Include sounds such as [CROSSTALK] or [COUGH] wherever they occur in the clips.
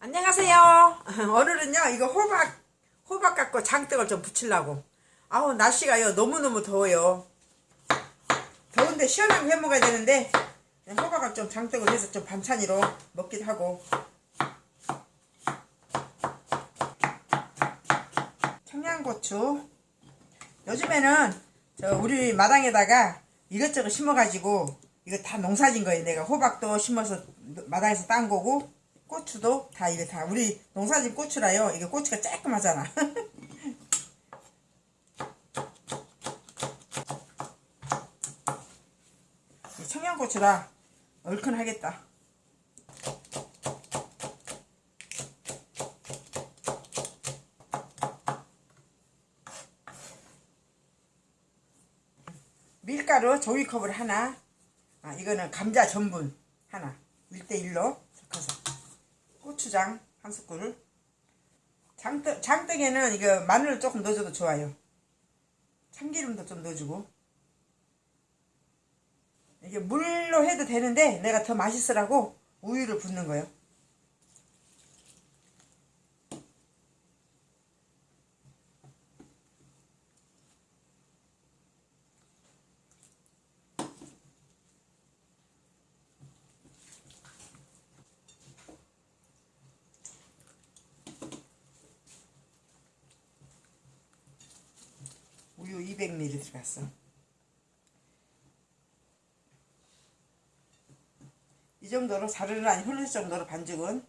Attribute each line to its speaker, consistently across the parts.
Speaker 1: 안녕하세요. [LAUGHS] 오늘은요 이거 호박 호박 갖고 장떡을 좀 부치려고. 아우 날씨가요 너무너무 더워요. 더운데 시원하게 해 먹어야 되는데 호박을 좀 장떡을 해서 좀 반찬으로 먹기도 하고. 청양고추. 요즘에는 저 우리 마당에다가 이것저것 심어가지고 이거 다 농사진 거예요. 내가 호박도 심어서 마당에서 딴 거고 고추도 다 이거 다 우리 농사진 고추라요. 이게 고추가 쬐끔하잖아. [LAUGHS] 청양고추라 얼큰하겠다. 밀가루 종이컵을 하나 아, 이거는 감자 전분 하나 1대1로 섞어서 고추장 한 스푼 장떡, 장떡에는 이거 마늘을 조금 넣어줘도 좋아요. 참기름도 좀 넣어주고. 이게 물로 해도 되는데 내가 더 맛있으라고 우유를 붓는 거예요 우유 200ml 들어갔어. 이 정도로 사르르 흘릴 정도로 반죽은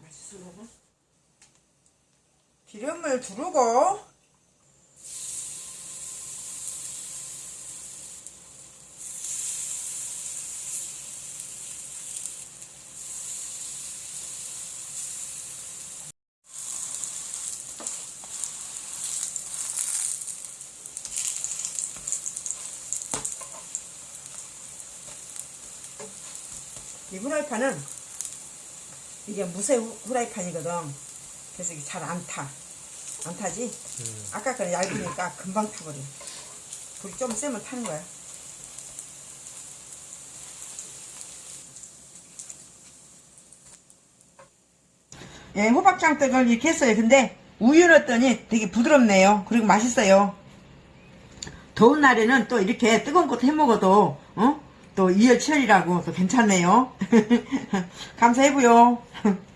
Speaker 1: 맛있으려나? 기름을 두르고 이 후라이팬은 이게 무쇠 후- 후라이팬이거든. 그래서 이게 잘 안 타. 안 타지? 아까 거는 얇으니까 금방 타버려. 불이 좀 세면 타는 거야. 예, 호박장떡을 이렇게 했어요. 근데 우유 넣었더니 되게 부드럽네요. 그리고 맛있어요. 더운 날에는 또 이렇게 뜨거운 것도 해 먹어도 어? 또 이열치열이라고 또 괜찮네요. [LAUGHS] 감사해보요. [LAUGHS]